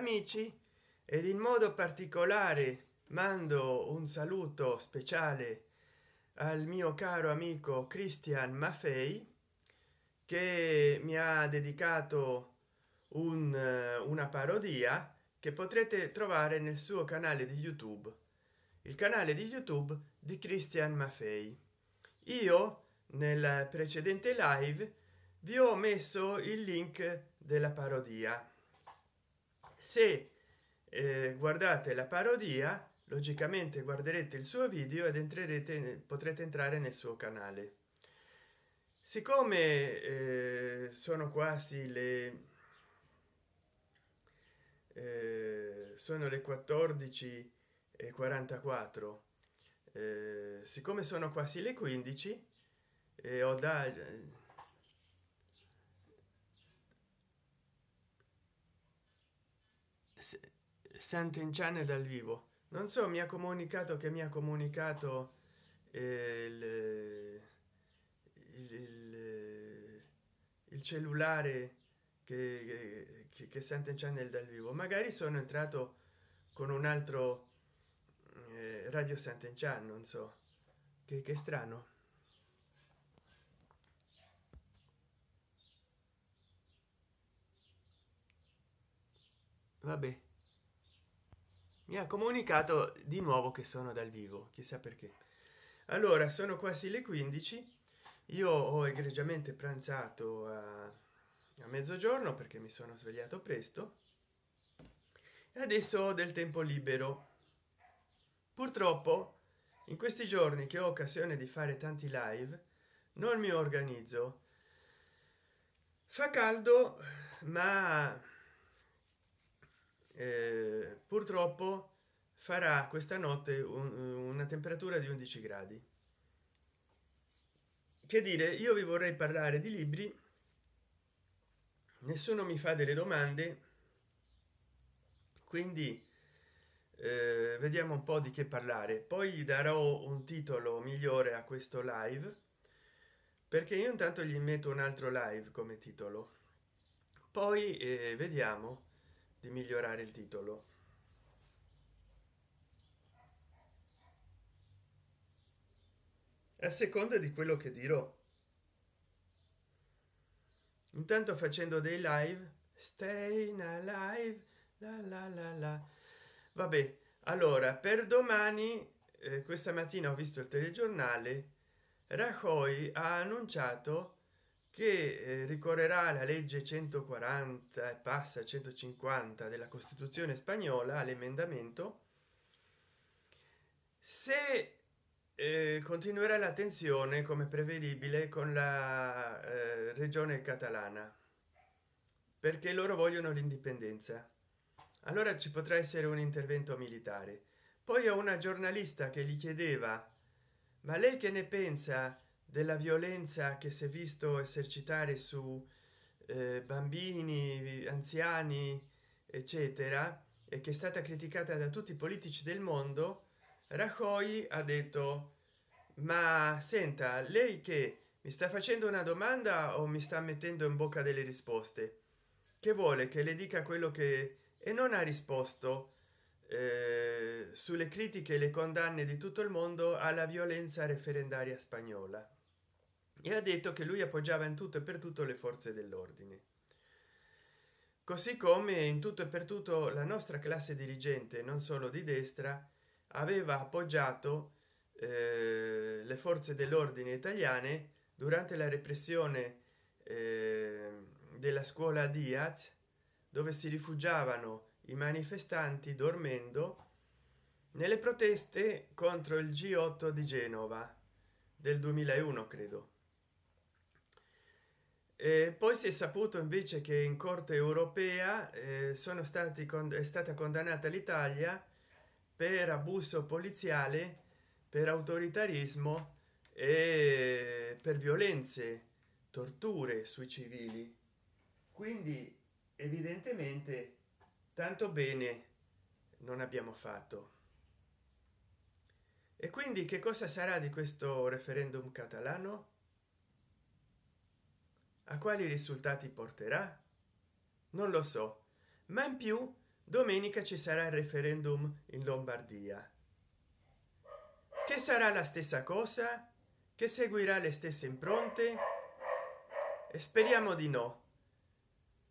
amici ed in modo particolare mando un saluto speciale al mio caro amico christian maffei che mi ha dedicato un, una parodia che potrete trovare nel suo canale di youtube il canale di youtube di christian maffei. Io nel precedente live vi ho messo il link della parodia se eh, guardate la parodia logicamente guarderete il suo video ed entrerete potrete entrare nel suo canale. Siccome eh, sono quasi le eh, sono le 14 e 44 eh, siccome sono quasi le 15 e ho da Santen Channel dal vivo. Non so mi ha comunicato che mi ha comunicato eh, il, il, il, il, cellulare che, che, che Santen Channel dal vivo. Magari sono entrato con un altro eh, radio Santen Chan non so. Che, che strano. Vabbè mi ha comunicato di nuovo che sono dal vivo chissà perché. Allora sono quasi le 15 io ho egregiamente pranzato a, a mezzogiorno perché mi sono svegliato presto. E adesso ho del tempo libero. Purtroppo in questi giorni che ho occasione di fare tanti live non mi organizzo. Fa caldo ma eh, purtroppo farà questa notte un, una temperatura di 11 gradi. Che dire io vi vorrei parlare di libri. Nessuno mi fa delle domande. Quindi eh, vediamo un po di che parlare. Poi gli darò un titolo migliore a questo live perché io intanto gli metto un altro live come titolo. Poi eh, vediamo di migliorare il titolo. A seconda di quello che dirò. Intanto facendo dei live stay alive la la la la. Vabbè allora per domani eh, questa mattina ho visto il telegiornale rajoy ha annunciato che eh, ricorrerà la legge 140 e passa 150 della costituzione spagnola all'emendamento. Se eh, continuerà la tensione come prevedibile con la eh, regione catalana perché loro vogliono l'indipendenza. Allora ci potrà essere un intervento militare. Poi a una giornalista che gli chiedeva ma lei che ne pensa della violenza che si è visto esercitare su eh, bambini anziani eccetera e che è stata criticata da tutti i politici del mondo rajoy ha detto ma senta lei che mi sta facendo una domanda o mi sta mettendo in bocca delle risposte? Che vuole? Che le dica quello che e non ha risposto eh, sulle critiche e le condanne di tutto il mondo alla violenza referendaria spagnola e ha detto che lui appoggiava in tutto e per tutto le forze dell'ordine. Così come in tutto e per tutto la nostra classe dirigente non solo di destra aveva appoggiato eh, le forze dell'ordine italiane durante la repressione eh, della scuola diaz dove si rifugiavano i manifestanti dormendo nelle proteste contro il g8 di genova del 2001 credo e poi si è saputo invece che in corte europea eh, sono stati è stata condannata l'italia per abuso poliziale per autoritarismo e per violenze torture sui civili. Quindi evidentemente tanto bene non abbiamo fatto. E quindi che cosa sarà di questo referendum catalano a quali risultati porterà? Non lo so. Ma in più domenica ci sarà il referendum in lombardia. Che sarà la stessa cosa? Che seguirà le stesse impronte? E speriamo di no.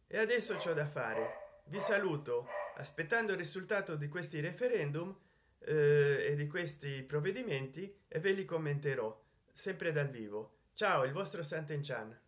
E adesso c'ho da fare. Vi saluto. Aspettando il risultato di questi referendum eh, e di questi provvedimenti e ve li commenterò sempre dal vivo. Ciao il vostro Sant'Enchan